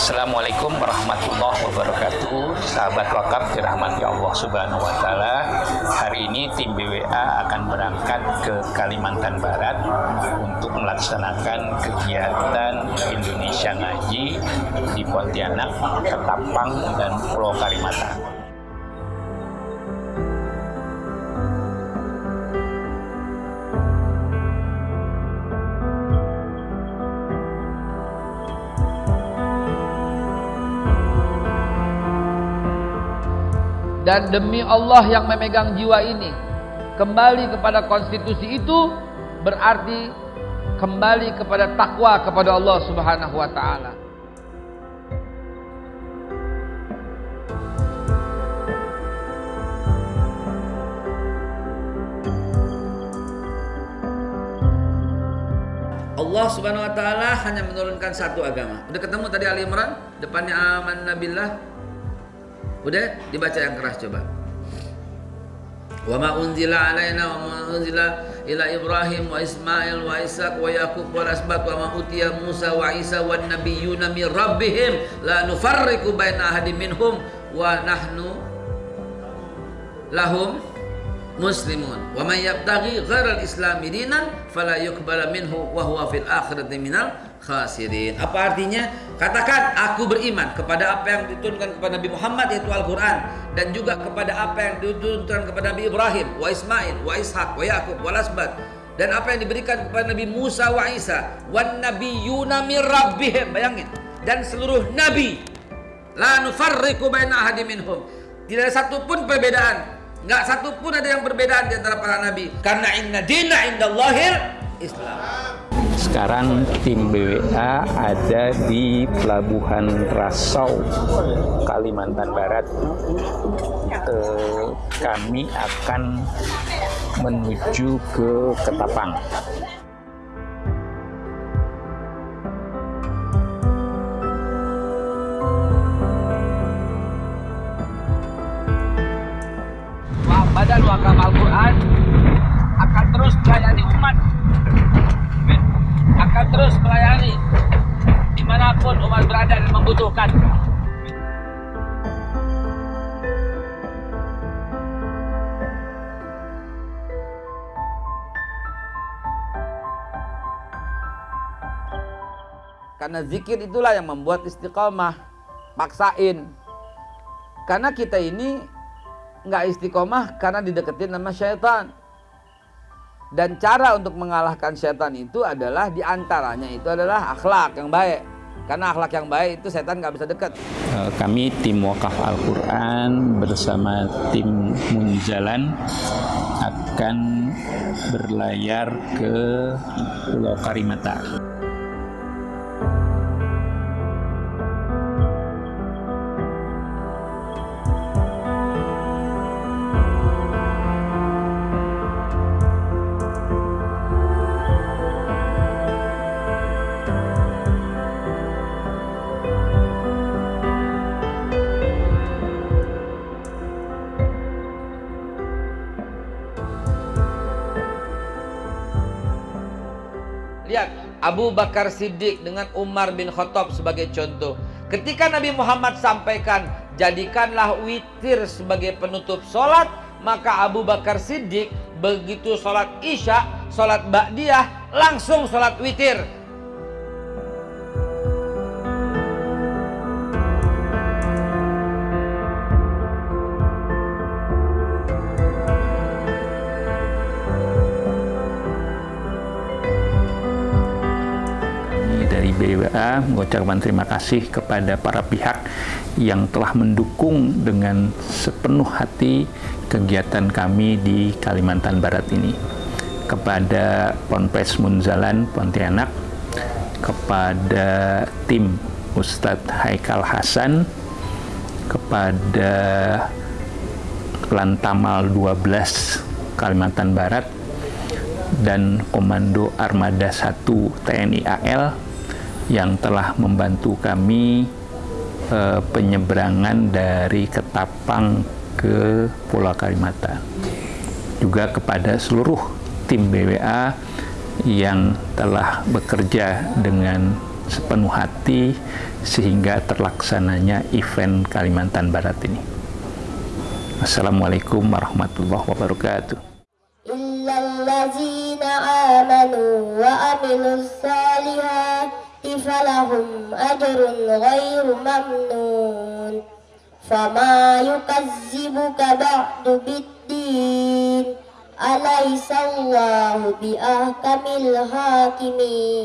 Assalamualaikum warahmatullahi wabarakatuh. Sahabat wakaf dirahmati Allah subhanahu wa ta'ala. Hari ini tim BWA akan berangkat ke Kalimantan Barat Untuk melaksanakan kegiatan Indonesia Ngaji Di Pontianak, Ketapang, dan Pulau Kalimantan dan demi Allah yang memegang jiwa ini kembali kepada konstitusi itu berarti kembali kepada takwa kepada Allah Subhanahu wa taala. Allah Subhanahu wa taala hanya menurunkan satu agama. Udah ketemu tadi Ali Imran, depannya aman nabillah, Udah dibaca yang keras coba. Wa ma unzila alaina wa ma unzila ila Ibrahim wa Ismail wa Ishaq wa Yaqub wa asbat wa ma utiya Musa wa Isa wan nabiyyuna min rabbihim la nufarriqu baina ahadin minhum wa nahnu lahum muslimun wa man yabtaghi ghairal islami dinan fala yuqbala minhu wa huwa fil akhirati minal khasirin. Apa artinya? Katakan aku beriman kepada apa yang diturunkan kepada Nabi Muhammad yaitu Al-Qur'an dan juga kepada apa yang diturunkan kepada Nabi Ibrahim, wa Ismail, wa Ishak, wa Yakub, wa Lasbat dan apa yang diberikan kepada Nabi Musa wa Isa wan nabiyyuna mir rabbihim. Bayangin. Dan seluruh nabi la nufarriqu baina ahadin minhum. Tidak ada satu pun perbedaan. Enggak satu pun ada yang berbedaan di antara para nabi. Karena inna dina indallahil Islam. Sekarang tim BWA ada di Pelabuhan Rasau, Kalimantan Barat. Eh, kami akan menuju ke Ketapang. Wakaf Al-Quran akan terus melayani umat akan terus melayani di mana pun umat berada dan membutuhkan. Karena zikir itulah yang membuat istiqomah. Paksain. Karena kita ini nggak istiqomah karena dideketin sama syaitan. Dan cara untuk mengalahkan setan itu adalah di antaranya itu adalah akhlak yang baik. Karena akhlak yang baik itu setan nggak bisa dekat. Eh, kami tim Wakaf Al-Quran bersama tim Munjalan akan berlayar ke Pulau Karimata. Lihat Abu Bakar Siddiq dengan Umar bin Khattab sebagai contoh. Ketika Nabi Muhammad sampaikan jadikanlah witir sebagai penutup sholat, maka Abu Bakar Siddiq begitu sholat isya, sholat ba'diyah, langsung sholat witir. Dari BWA mengucapkan terima kasih kepada para pihak yang telah mendukung dengan sepenuh hati kegiatan kami di Kalimantan Barat ini. Kepada Ponpes Munzalan Pontianak, kepada tim Ustadz Haikal Hasan, kepada Lantamal 12 Kalimantan Barat, dan Komando Armada 1 TNI AL yang telah membantu kami eh, penyeberangan dari Ketapang ke Pulau Kalimantan. Juga kepada seluruh tim BWA yang telah bekerja dengan sepenuh hati sehingga terlaksananya event Kalimantan Barat ini. Assalamualaikum warahmatullahi wabarakatuh. Illallazina amanu wa amilus salihati فلهم أجر غير ممنون فما يكذبك بعد بالدين أليس الله بأحكم الحاكمين